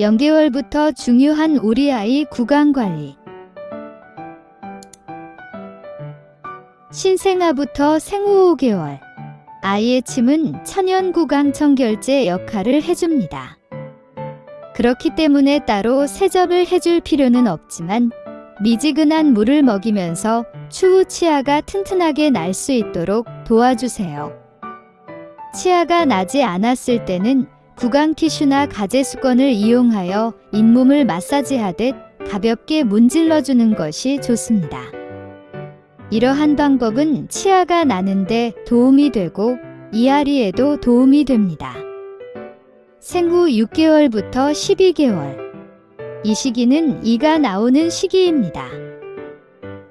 0개월부터 중요한 우리 아이 구강 관리. 신생아부터 생후 5개월. 아이의 침은 천연 구강 청결제 역할을 해줍니다. 그렇기 때문에 따로 세접을 해줄 필요는 없지만 미지근한 물을 먹이면서 추후 치아가 튼튼하게 날 수 있도록 도와주세요. 치아가 나지 않았을 때는 구강 티슈나 가제 수건을 이용하여 잇몸을 마사지하듯 가볍게 문질러 주는 것이 좋습니다. 이러한 방법은 치아가 나는데 도움이 되고 이앓이에도 도움이 됩니다. 생후 6개월부터 12개월. 이 시기는 이가 나오는 시기입니다.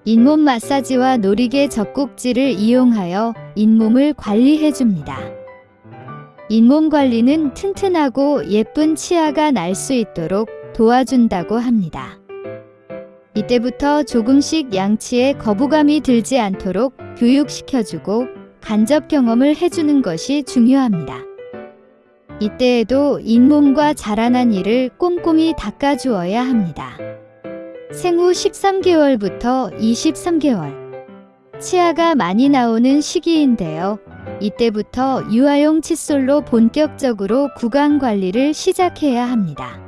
잇몸 마사지와 놀이개 젖꼭지를 이용하여 잇몸을 관리해 줍니다. 잇몸 관리는 튼튼하고 예쁜 치아가 날 수 있도록 도와준다고 합니다. 이때부터 조금씩 양치에 거부감이 들지 않도록 교육시켜주고 간접 경험을 해주는 것이 중요합니다. 이때에도 잇몸과 자라난 이를 꼼꼼히 닦아주어야 합니다. 생후 13개월부터 23개월 치아가 많이 나오는 시기인데요. 이때부터 유아용 칫솔로 본격적으로 구강 관리를 시작해야 합니다.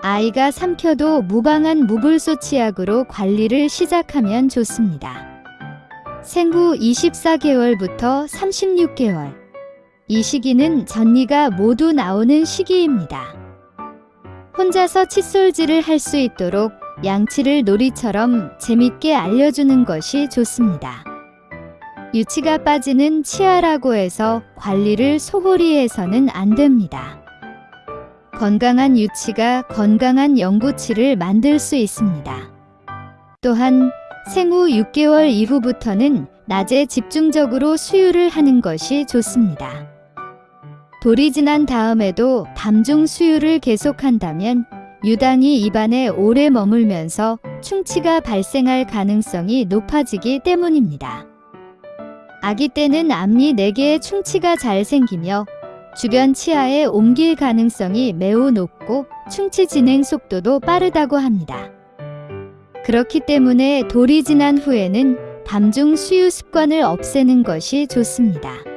아이가 삼켜도 무방한 무불소 치약으로 관리를 시작하면 좋습니다. 생후 24개월부터 36개월 이 시기는 전니가 모두 나오는 시기입니다. 혼자서 칫솔질을 할 수 있도록 양치를 놀이처럼 재밌게 알려주는 것이 좋습니다. 유치가 빠지는 치아라고 해서 관리를 소홀히 해서는 안 됩니다. 건강한 유치가 건강한 영구치를 만들 수 있습니다. 또한 생후 6개월 이후부터는 낮에 집중적으로 수유를 하는 것이 좋습니다. 돌이 지난 다음에도 밤중 수유를 계속한다면 유당이 입안에 오래 머물면서 충치가 발생할 가능성이 높아지기 때문입니다. 아기 때는 앞니 4개의 충치가 잘 생기며 주변 치아에 옮길 가능성이 매우 높고 충치 진행 속도도 빠르다고 합니다. 그렇기 때문에 돌이 지난 후에는 밤중 수유 습관을 없애는 것이 좋습니다.